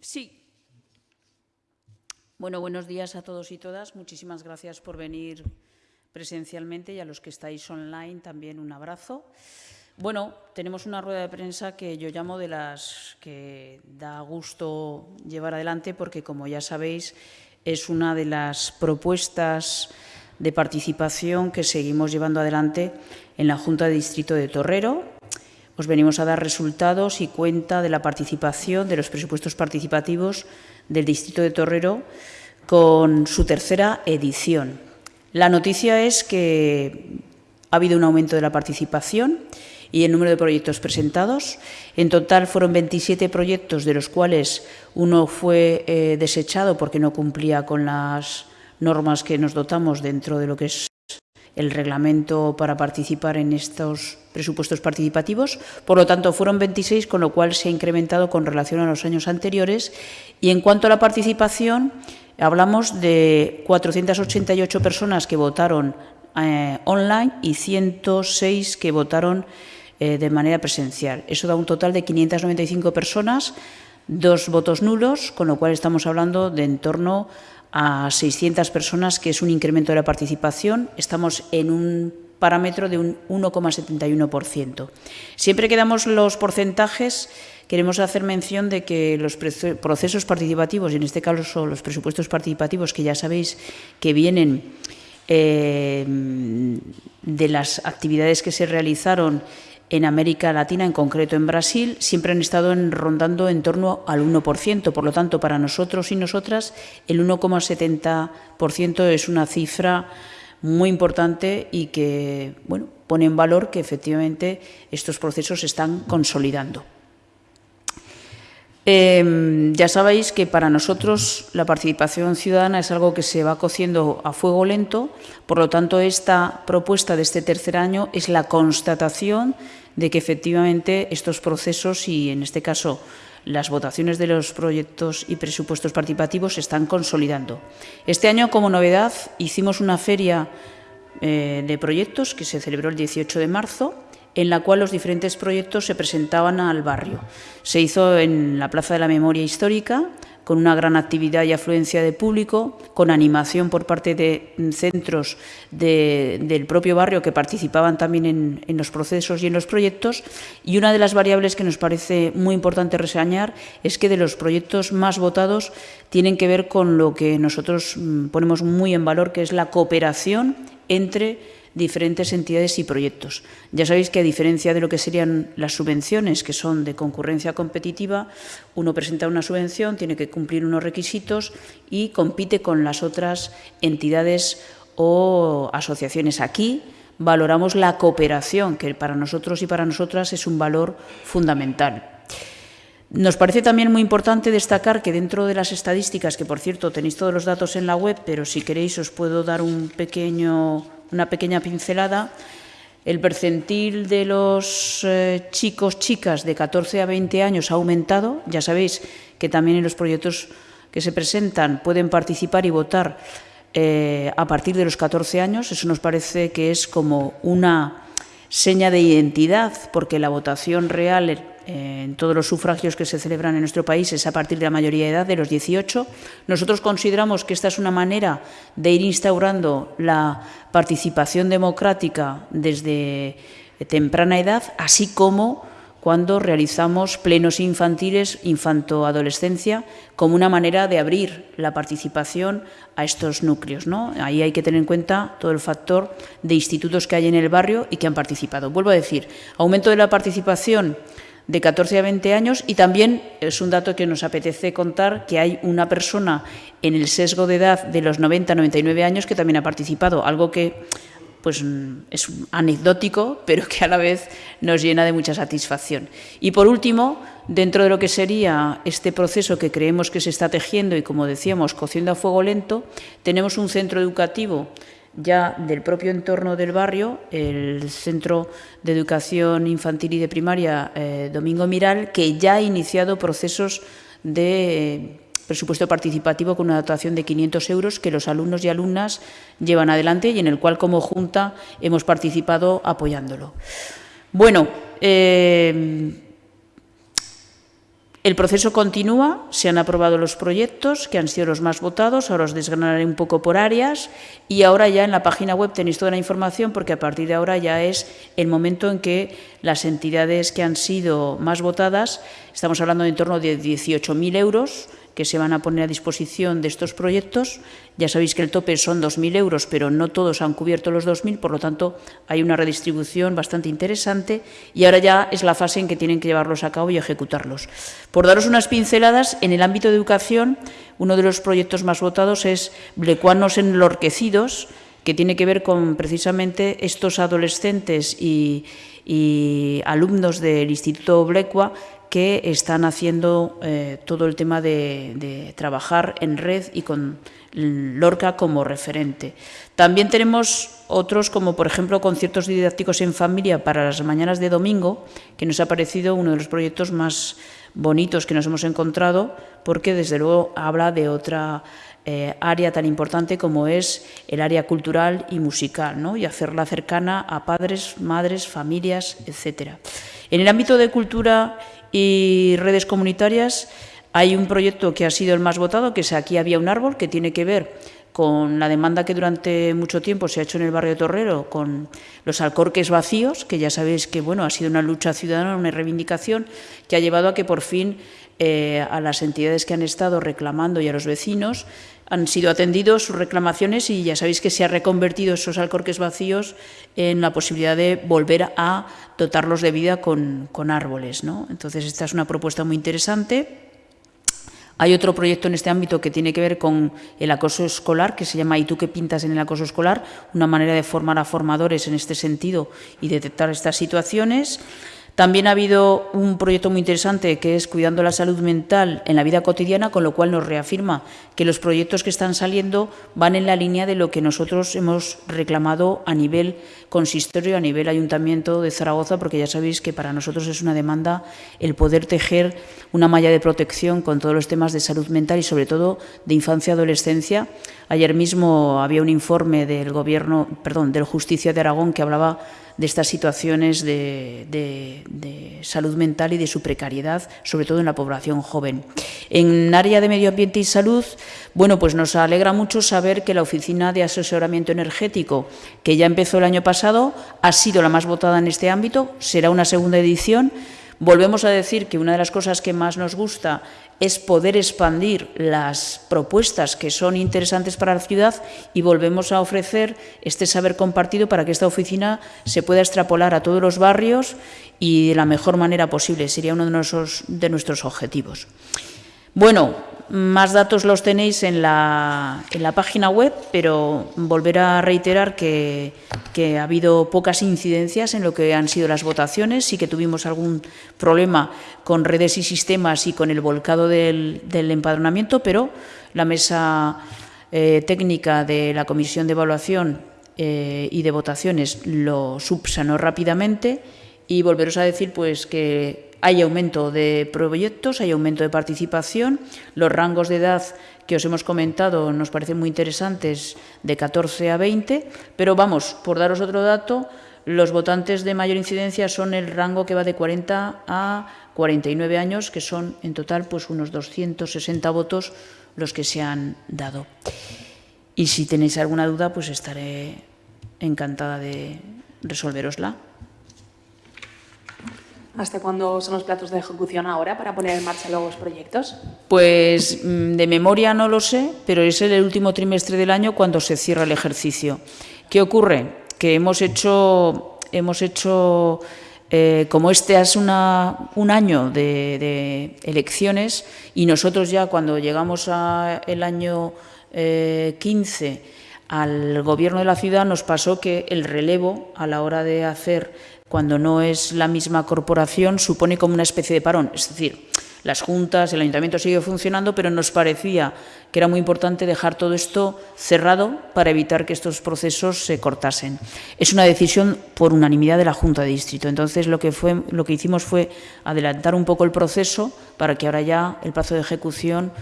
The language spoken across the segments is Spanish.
Sí. Bueno, buenos días a todos y todas. Muchísimas gracias por venir presencialmente y a los que estáis online también un abrazo. Bueno, tenemos una rueda de prensa que yo llamo de las que da gusto llevar adelante porque, como ya sabéis, es una de las propuestas de participación que seguimos llevando adelante en la Junta de Distrito de Torrero. Os venimos a dar resultados y cuenta de la participación de los presupuestos participativos del Distrito de Torrero con su tercera edición. La noticia es que ha habido un aumento de la participación y el número de proyectos presentados. En total fueron 27 proyectos, de los cuales uno fue eh, desechado porque no cumplía con las normas que nos dotamos dentro de lo que es el reglamento para participar en estos presupuestos participativos. Por lo tanto, fueron 26, con lo cual se ha incrementado con relación a los años anteriores. Y en cuanto a la participación, hablamos de 488 personas que votaron eh, online y 106 que votaron eh, de manera presencial. Eso da un total de 595 personas, dos votos nulos, con lo cual estamos hablando de en torno a 600 personas, que es un incremento de la participación. Estamos en un parámetro de un 1,71%. Siempre que damos los porcentajes, queremos hacer mención de que los procesos participativos, y en este caso los presupuestos participativos, que ya sabéis que vienen eh, de las actividades que se realizaron en América Latina, en concreto en Brasil, siempre han estado rondando en torno al 1%. Por lo tanto, para nosotros y nosotras, el 1,70% es una cifra muy importante y que bueno, pone en valor que efectivamente estos procesos se están consolidando. Em, ya sabéis que para nosotros la participación ciudadana es algo que se va cociendo a fuego lento, por lo tanto esta propuesta de este tercer año es la constatación de que efectivamente estos procesos y en este caso las votaciones de los proyectos y presupuestos participativos se están consolidando. Este año, como novedad, hicimos una feria eh, de proyectos que se celebró el 18 de marzo en la cual los diferentes proyectos se presentaban al barrio. Se hizo en la Plaza de la Memoria Histórica, con una gran actividad y afluencia de público, con animación por parte de centros del propio barrio que participaban también en, en, los procesos y en los proyectos. Y una de las variables que nos parece muy importante reseñar es que de los proyectos más votados tienen que ver con lo que nosotros mm, ponemos muy en valor, que es la cooperación entre diferentes entidades y proyectos. Ya sabéis que a diferencia de lo que serían las subvenciones, que son de concurrencia competitiva, uno presenta una subvención, tiene que cumplir unos requisitos y compite con las otras entidades o asociaciones. Aquí valoramos la cooperación, que para nosotros y para nosotras es un valor fundamental. Nos parece también muy importante destacar que dentro de las estadísticas, que por cierto tenéis todos los datos en la web, pero si queréis os puedo dar un pequeño una pequeña pincelada. El percentil de los eh, chicos, chicas de 14 a 20 años ha aumentado. Ya sabéis que también en los proyectos que se presentan pueden participar y votar eh, a partir de los 14 años. Eso nos parece que es como una seña de identidad, porque la votación real en todos los sufragios que se celebran en nuestro país es a partir de la mayoría de edad, de los 18. Nosotros consideramos que esta es una manera de ir instaurando la participación democrática desde temprana edad, así como cuando realizamos plenos infantiles, infanto-adolescencia, como una manera de abrir la participación a estos núcleos. ¿no? Ahí hay que tener en cuenta todo el factor de institutos que hay en el barrio y que han participado. Vuelvo a decir, aumento de la participación de 14 a 20 años y también es un dato que nos apetece contar que hay una persona en el sesgo de edad de los 90 a 99 años que también ha participado, algo que pues es anecdótico, pero que a la vez nos llena de mucha satisfacción. Y por último, dentro de lo que sería este proceso que creemos que se está tejiendo y, como decíamos, cociendo a fuego lento, tenemos un centro educativo ya del propio entorno del barrio, el Centro de Educación Infantil y de Primaria eh, Domingo Miral, que ya ha iniciado procesos de eh, presupuesto participativo con una dotación de 500 euros que los alumnos y alumnas llevan adelante y en el cual como Junta hemos participado apoyándolo. Bueno, eh, El proceso continúa, se han aprobado los proyectos que han sido los más votados, ahora os desgranaré un poco por áreas y ahora ya en la página web tenéis toda la información porque a partir de ahora ya es el momento en que las entidades que han sido más votadas, estamos hablando de en torno de 18.000 euros, que se van a poner a disposición de estos proyectos. Ya sabéis que el tope son 2.000 euros, pero no todos han cubierto los 2.000, por lo tanto, hay una redistribución bastante interesante y ahora ya es la fase en que tienen que llevarlos a cabo y ejecutarlos. Por daros unas pinceladas, en el ámbito de educación, uno de los proyectos más votados es Blecuanos enlorquecidos, que tiene que ver con precisamente estos adolescentes y, alumnos del Instituto Blecua que están haciendo eh, todo el tema de, trabajar en red y con Lorca como referente. También tenemos otros, como por ejemplo conciertos didácticos en familia para las mañanas de domingo, que nos ha parecido uno de los proyectos más bonitos que nos hemos encontrado, porque desde luego habla de otra eh, área tan importante como es el área cultural y musical, ¿no? y hacerla cercana a padres, madres, familias, etcétera. En el ámbito de cultura y redes comunitarias hay un proyecto que ha sido el más votado, que es Aquí había un árbol, que tiene que ver con la demanda que durante mucho tiempo se ha hecho en el barrio de Torrero con los alcorques vacíos, que ya sabéis que bueno ha sido una lucha ciudadana, una reivindicación que ha llevado a que por fin eh, a las entidades que han estado reclamando y a los vecinos han sido atendidos sus reclamaciones y ya sabéis que se ha reconvertido esos alcorques vacíos en la posibilidad de volver a dotarlos de vida con, árboles. ¿no? Entonces, esta es una propuesta muy interesante. Hay otro proyecto en este ámbito que tiene que ver con el acoso escolar, que se llama ¿Y tú qué pintas en el acoso escolar? Una manera de formar a formadores en este sentido y detectar estas situaciones. También ha habido un proyecto muy interesante que es Cuidando la Salud Mental en la vida cotidiana, con lo cual nos reafirma que los proyectos que están saliendo van en la línea de lo que nosotros hemos reclamado a nivel consistorio, a nivel ayuntamiento de Zaragoza, porque ya sabéis que para nosotros es una demanda el poder tejer una malla de protección con todos los temas de salud mental y sobre todo de infancia y adolescencia. Ayer mismo había un informe del gobierno, perdón, del Justicia de Aragón que hablaba de estas situaciones de, salud mental y de su precariedad, sobre todo en la población joven. En área de medio ambiente y salud, bueno, pues nos alegra mucho saber que la Oficina de Asesoramiento Energético, que ya empezó el año pasado, ha sido la más votada en este ámbito, será una segunda edición. Volvemos a decir que una de las cosas que más nos gusta es poder expandir las propuestas que son interesantes para la ciudad y volvemos a ofrecer este saber compartido para que esta oficina se pueda extrapolar a todos los barrios y de la mejor manera posible. Sería uno de nuestros, de nuestros objetivos. Bueno, más datos los tenéis en la, en la página web, pero volver a reiterar que, ha habido pocas incidencias en lo que han sido las votaciones. Sí que tuvimos algún problema con redes y sistemas y con el volcado del, empadronamiento, pero la mesa eh, técnica de la Comisión de Evaluación eh, y de Votaciones lo subsanó rápidamente y volveros a decir pues que hay aumento de proyectos, hay aumento de participación. Los rangos de edad que os hemos comentado nos parecen muy interesantes, de 14 a 20, pero vamos, por daros otro dato, los votantes de mayor incidencia son el rango que va de 40 a 49 años, que son en total pues unos 260 votos los que se han dado. Y si tenéis alguna duda, pues estaré encantada de resolverosla. ¿Hasta cuándo son los plazos de ejecución ahora para poner en marcha los proyectos? Pues mm, de memoria no lo sé, pero es el último trimestre del año cuando se cierra el ejercicio. ¿Qué ocurre? Que hemos hecho, hemos hecho eh, como este es un año de, elecciones y nosotros ya cuando llegamos al año 15 eh, al gobierno de la ciudad nos pasó que el relevo a la hora de hacer cuando no es la misma corporación, supone como una especie de parón. Es decir, las juntas, el ayuntamiento sigue funcionando, pero nos parecía que era muy importante dejar todo esto cerrado para evitar que estos procesos se cortasen. Es una decisión por unanimidad de la Junta de Distrito. Entonces, lo que, fue, lo que hicimos fue adelantar un poco el proceso para que ahora ya el plazo de ejecución,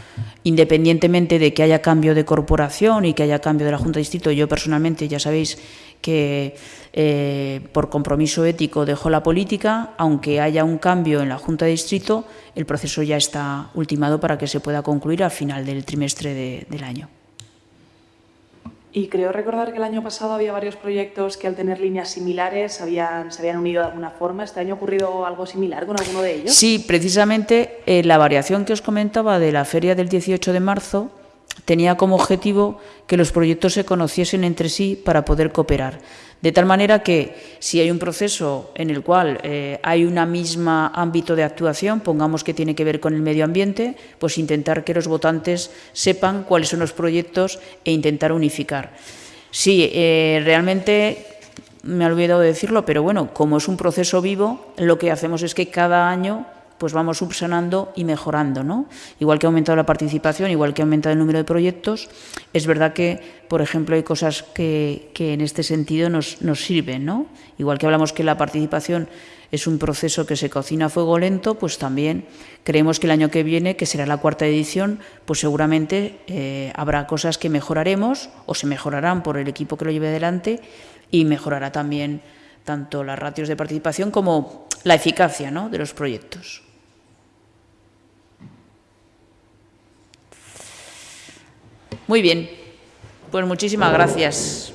independientemente de que haya cambio de corporación y que haya cambio de la Junta de Distrito, yo personalmente ya sabéis que eh, por compromiso ético dejó la política, aunque haya un cambio en la Junta de Distrito, el proceso ya está ultimado para que se pueda concluir al final del trimestre del año. Y creo recordar que el año pasado había varios proyectos que al tener líneas similares habían, se habían unido de alguna forma. ¿Este año ha ocurrido algo similar con alguno de ellos? Sí, precisamente eh, la variación que os comentaba de la feria del 18 de marzo tenía como objetivo que los proyectos se conociesen entre sí para poder cooperar. De tal manera que si hay un proceso en el cual eh, hay una misma ámbito de actuación, pongamos que tiene que ver con el medio ambiente, pues intentar que los votantes sepan cuáles son los proyectos e intentar unificar. Sí, eh, realmente me he olvidado de decirlo, pero bueno, como es un proceso vivo, lo que hacemos es que cada año pues vamos subsanando y mejorando. ¿no? Igual que ha aumentado la participación, igual que ha aumentado el número de proyectos, es verdad que, por ejemplo, hay cosas que, en este sentido nos, nos sirven. ¿no? Igual que hablamos que la participación es un proceso que se cocina a fuego lento, pues también creemos que el año que viene, que será la cuarta edición, pues seguramente eh, habrá cosas que mejoraremos o se mejorarán por el equipo que lo lleve adelante y mejorará también tanto las ratios de participación como la eficacia ¿no? de los proyectos. Muy bien, pues muchísimas gracias.